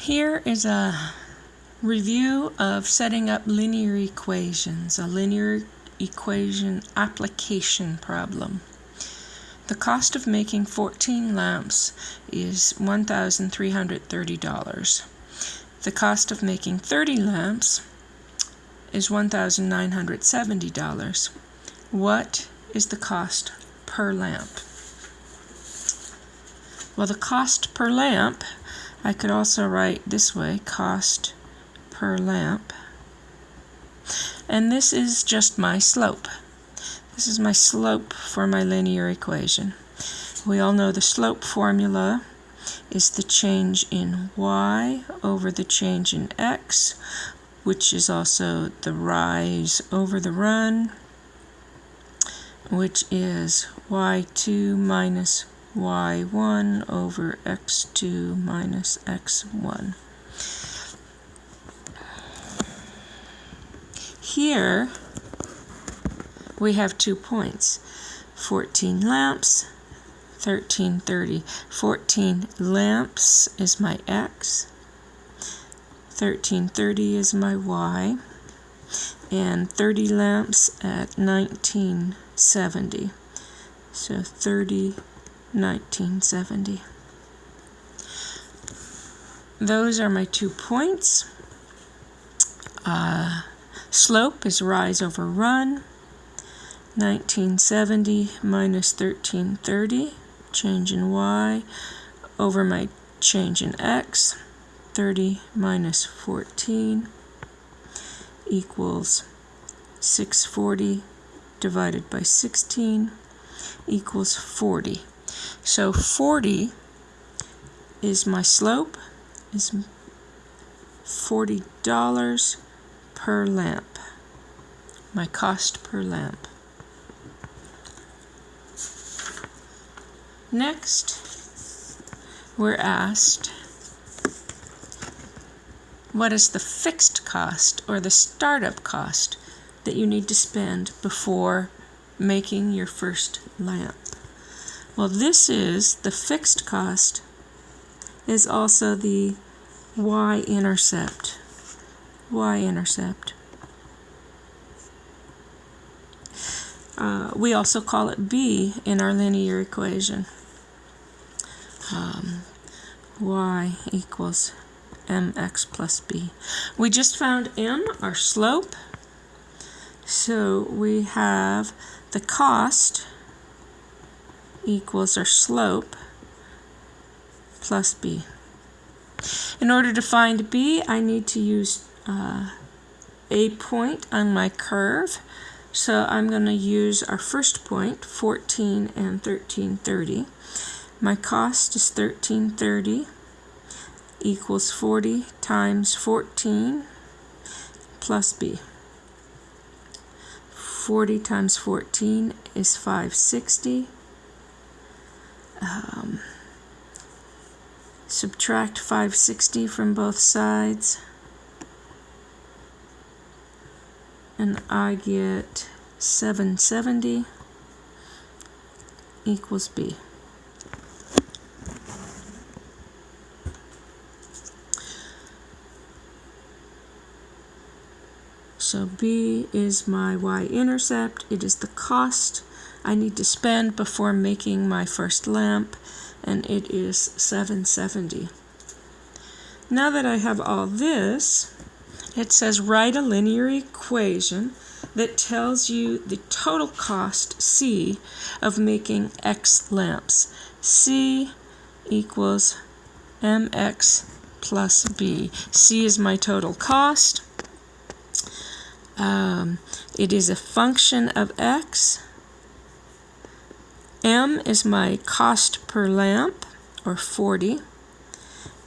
Here is a review of setting up linear equations, a linear equation application problem. The cost of making 14 lamps is $1,330. The cost of making 30 lamps is $1,970. What is the cost per lamp? Well, the cost per lamp I could also write this way, cost per lamp. And this is just my slope. This is my slope for my linear equation. We all know the slope formula is the change in y over the change in x, which is also the rise over the run, which is y2 minus y1 over x2 minus x1. Here we have two points, 14 lamps, 1330. 14 lamps is my x, 1330 is my y, and 30 lamps at 1970. So 30 1970. Those are my two points. Uh, slope is rise over run. 1970 minus 1330, change in y, over my change in x. 30 minus 14 equals 640 divided by 16 equals 40. So 40 is my slope, is $40 per lamp, my cost per lamp. Next, we're asked what is the fixed cost or the startup cost that you need to spend before making your first lamp. Well, this is the fixed cost is also the y-intercept. y-intercept. Uh, we also call it b in our linear equation. Um, y equals mx plus b. We just found m, our slope. So we have the cost equals our slope plus b. In order to find b, I need to use uh, a point on my curve. So I'm going to use our first point, 14 and 1330. My cost is 1330 equals 40 times 14 plus b. 40 times 14 is 560 um, subtract 560 from both sides and I get 770 equals B. So B is my y-intercept. It is the cost I need to spend before making my first lamp and it is 770. Now that I have all this, it says write a linear equation that tells you the total cost C of making X lamps. C equals mx plus b. C is my total cost. Um, it is a function of x M is my cost per lamp, or 40.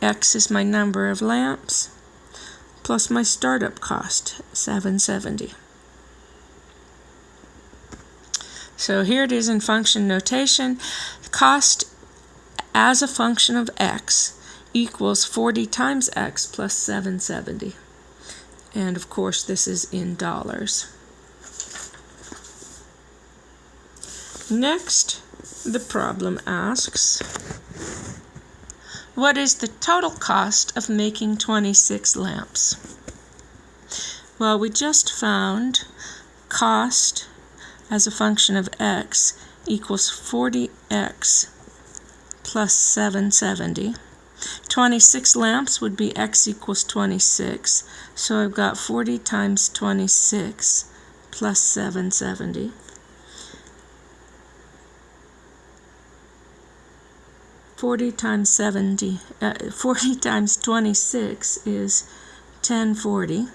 X is my number of lamps, plus my startup cost, 770. So here it is in function notation. Cost as a function of x equals 40 times x plus 770. And of course this is in dollars. Next, the problem asks, what is the total cost of making 26 lamps? Well, we just found cost as a function of x equals 40x plus 770. 26 lamps would be x equals 26. So I've got 40 times 26 plus 770. Forty times seventy, uh, forty times twenty-six is ten forty.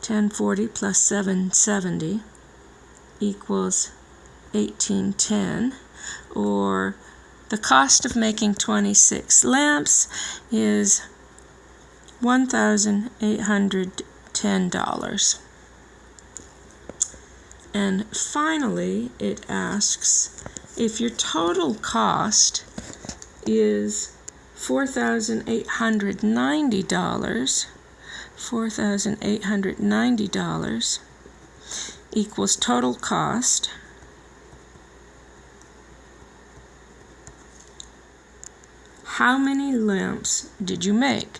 Ten forty plus seven seventy equals eighteen ten, or the cost of making 26 lamps is $1,810. And finally, it asks if your total cost is $4,890, $4,890 equals total cost How many lamps did you make?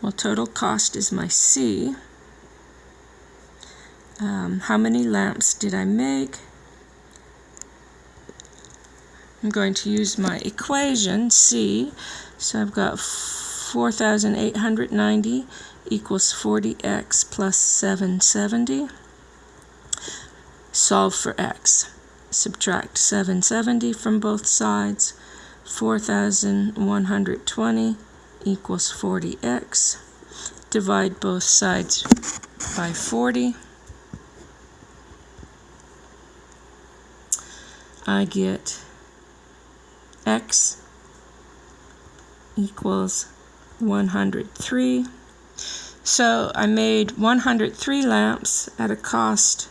Well, total cost is my C. Um, how many lamps did I make? I'm going to use my equation, C. So I've got 4,890 equals 40x plus 770. Solve for x. Subtract 770 from both sides. 4,120 equals 40x. Divide both sides by 40. I get x equals 103. So I made 103 lamps at a cost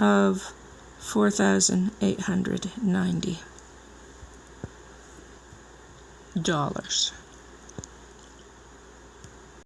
of 4,890 dollars